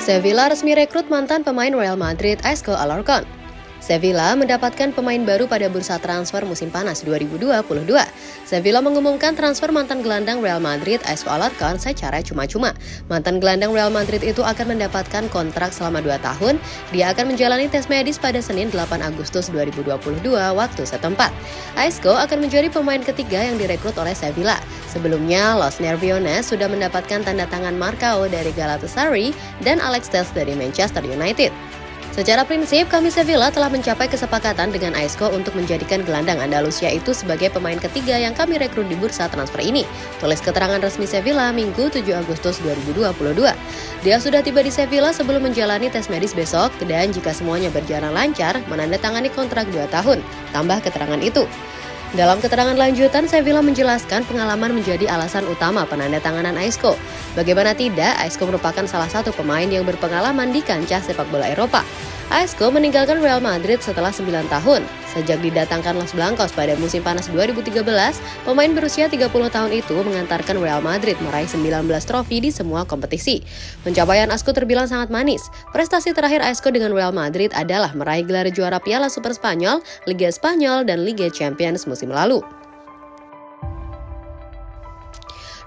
Sevilla resmi rekrut mantan pemain Real Madrid Isco Alarcon. Sevilla mendapatkan pemain baru pada bursa transfer musim panas 2022. Sevilla mengumumkan transfer mantan gelandang Real Madrid Isco Alarcon secara cuma-cuma. Mantan gelandang Real Madrid itu akan mendapatkan kontrak selama 2 tahun. Dia akan menjalani tes medis pada Senin 8 Agustus 2022 waktu setempat. Isco akan menjadi pemain ketiga yang direkrut oleh Sevilla. Sebelumnya, Los Nerviones sudah mendapatkan tanda tangan Marcao dari Galatasaray dan Alex Telles dari Manchester United. Secara prinsip, kami Sevilla telah mencapai kesepakatan dengan Aisco untuk menjadikan gelandang Andalusia itu sebagai pemain ketiga yang kami rekrut di bursa transfer ini. Tulis keterangan resmi Sevilla Minggu 7 Agustus 2022. Dia sudah tiba di Sevilla sebelum menjalani tes medis besok dan jika semuanya berjalan lancar, menandatangani kontrak 2 tahun. Tambah keterangan itu. Dalam keterangan lanjutan, Sevilla menjelaskan pengalaman menjadi alasan utama penandatanganan Aisco. Bagaimana tidak, Aisco merupakan salah satu pemain yang berpengalaman di kancah sepak bola Eropa. Aisco meninggalkan Real Madrid setelah 9 tahun. Sejak didatangkan Los Blancos pada musim panas 2013, pemain berusia 30 tahun itu mengantarkan Real Madrid meraih 19 trofi di semua kompetisi. Pencapaian Aisco terbilang sangat manis. Prestasi terakhir Aisco dengan Real Madrid adalah meraih gelar juara Piala Super Spanyol, Liga Spanyol, dan Liga Champions musim lalu.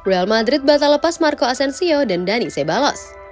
Real Madrid batal lepas Marco Asensio dan Dani Ceballos.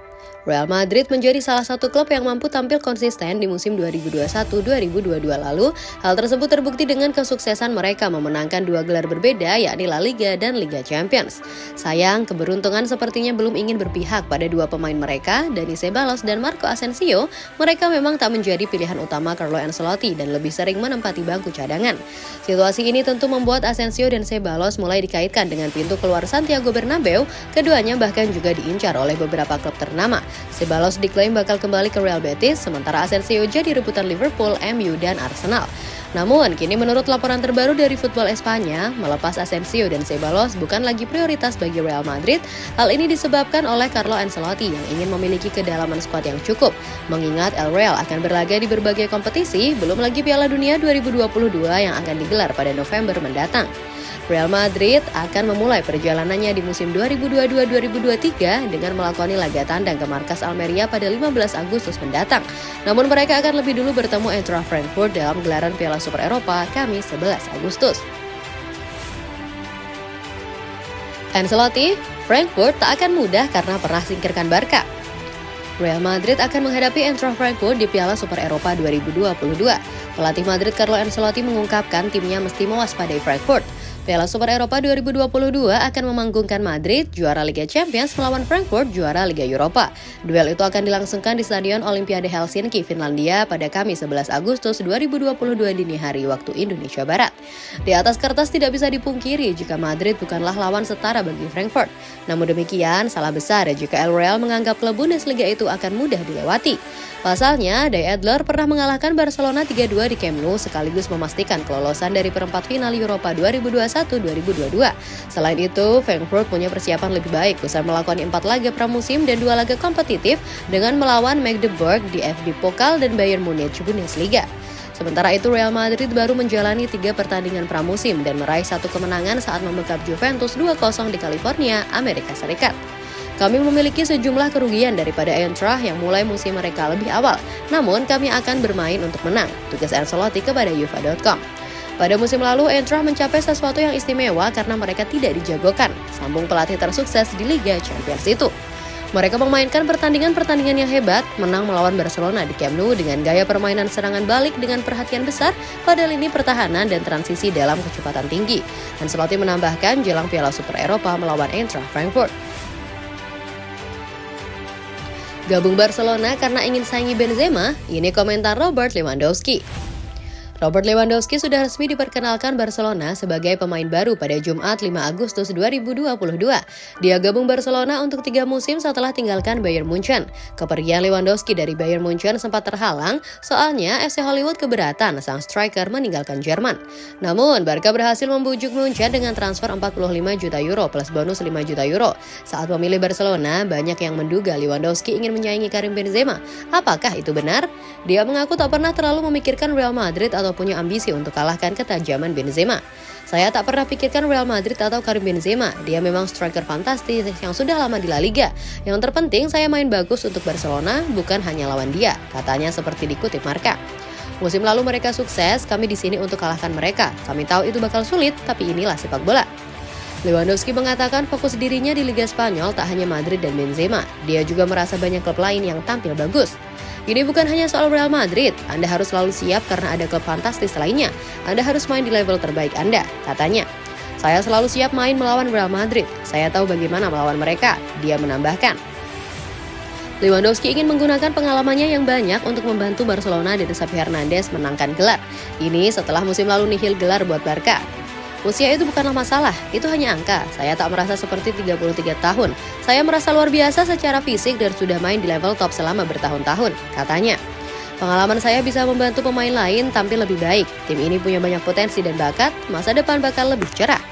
Real Madrid menjadi salah satu klub yang mampu tampil konsisten di musim 2021-2022 lalu. Hal tersebut terbukti dengan kesuksesan mereka memenangkan dua gelar berbeda yakni La Liga dan Liga Champions. Sayang, keberuntungan sepertinya belum ingin berpihak pada dua pemain mereka, Dani Ceballos dan Marco Asensio. Mereka memang tak menjadi pilihan utama Carlo Ancelotti dan lebih sering menempati bangku cadangan. Situasi ini tentu membuat Asensio dan Ceballos mulai dikaitkan dengan pintu keluar Santiago Bernabeu. Keduanya bahkan juga diincar oleh beberapa klub ternama. Ceballos diklaim bakal kembali ke Real Betis, sementara Asensio jadi rebutan Liverpool, MU, dan Arsenal. Namun, kini menurut laporan terbaru dari Football Espanya, melepas Asensio dan Ceballos bukan lagi prioritas bagi Real Madrid. Hal ini disebabkan oleh Carlo Ancelotti yang ingin memiliki kedalaman skuad yang cukup. Mengingat El Real akan berlaga di berbagai kompetisi, belum lagi Piala Dunia 2022 yang akan digelar pada November mendatang. Real Madrid akan memulai perjalanannya di musim 2022-2023 dengan melakoni laga tandang ke markas Almeria pada 15 Agustus mendatang. Namun mereka akan lebih dulu bertemu Eintracht Frankfurt dalam gelaran Piala Super Eropa Kamis 11 Agustus. Ancelotti, Frankfurt tak akan mudah karena pernah singkirkan Barca. Real Madrid akan menghadapi Eintracht Frankfurt di Piala Super Eropa 2022. Pelatih Madrid Carlo Ancelotti mengungkapkan timnya mesti mewaspadai Frankfurt. Piala Super Eropa 2022 akan memanggungkan Madrid, juara Liga Champions melawan Frankfurt, juara Liga Eropa. Duel itu akan dilangsungkan di Stadion Olimpiade Helsinki, Finlandia pada Kamis 11 Agustus 2022 dini hari waktu Indonesia Barat. Di atas kertas tidak bisa dipungkiri jika Madrid bukanlah lawan setara bagi Frankfurt. Namun demikian, salah besar jika El Real menganggap klub Bundesliga itu akan mudah dilewati. Pasalnya, De Adler pernah mengalahkan Barcelona 3-2 di Camp Nou sekaligus memastikan kelolosan dari perempat final Eropa 2021-2022. Selain itu, Frankfurt punya persiapan lebih baik usai melakoni empat laga pramusim dan dua laga kompetitif dengan melawan Magdeburg di FD Pokal dan Bayern Munich Bundesliga. Sementara itu Real Madrid baru menjalani tiga pertandingan pramusim dan meraih satu kemenangan saat membekap Juventus 2-0 di California, Amerika Serikat. Kami memiliki sejumlah kerugian daripada Eintracht yang mulai musim mereka lebih awal. Namun kami akan bermain untuk menang, tugas Ancelotti kepada UEFA.com. Pada musim lalu, Eintracht mencapai sesuatu yang istimewa karena mereka tidak dijagokan, sambung pelatih tersukses di Liga Champions itu. Mereka memainkan pertandingan-pertandingan yang hebat, menang melawan Barcelona di Camp Nou dengan gaya permainan serangan balik dengan perhatian besar pada lini pertahanan dan transisi dalam kecepatan tinggi. Ancelotti menambahkan jelang Piala Super Eropa melawan Eintracht Frankfurt. Gabung Barcelona karena ingin saingi Benzema, ini komentar Robert Lewandowski. Robert Lewandowski sudah resmi diperkenalkan Barcelona sebagai pemain baru pada Jumat 5 Agustus 2022. Dia gabung Barcelona untuk tiga musim setelah tinggalkan Bayern Munchen. Kepergian Lewandowski dari Bayern Munchen sempat terhalang soalnya FC Hollywood keberatan sang striker meninggalkan Jerman. Namun, Barca berhasil membujuk Munchen dengan transfer 45 juta euro plus bonus 5 juta euro. Saat memilih Barcelona, banyak yang menduga Lewandowski ingin menyaingi Karim Benzema. Apakah itu benar? Dia mengaku tak pernah terlalu memikirkan Real Madrid atau punya ambisi untuk kalahkan ketajaman Benzema. Saya tak pernah pikirkan Real Madrid atau Karim Benzema. Dia memang striker fantastis yang sudah lama di La Liga. Yang terpenting saya main bagus untuk Barcelona, bukan hanya lawan dia, katanya seperti dikutip Marka. Musim lalu mereka sukses, kami di sini untuk kalahkan mereka. Kami tahu itu bakal sulit, tapi inilah sepak bola. Lewandowski mengatakan fokus dirinya di Liga Spanyol tak hanya Madrid dan Benzema. Dia juga merasa banyak klub lain yang tampil bagus. Ini bukan hanya soal Real Madrid, Anda harus selalu siap karena ada klub fantastis lainnya. Anda harus main di level terbaik Anda, katanya. Saya selalu siap main melawan Real Madrid. Saya tahu bagaimana melawan mereka, dia menambahkan. Lewandowski ingin menggunakan pengalamannya yang banyak untuk membantu Barcelona dan Xavi Hernandez menangkan gelar. Ini setelah musim lalu nihil gelar buat Barca. Usia itu bukanlah masalah, itu hanya angka. Saya tak merasa seperti 33 tahun. Saya merasa luar biasa secara fisik dan sudah main di level top selama bertahun-tahun, katanya. Pengalaman saya bisa membantu pemain lain tampil lebih baik. Tim ini punya banyak potensi dan bakat, masa depan bakal lebih cerah.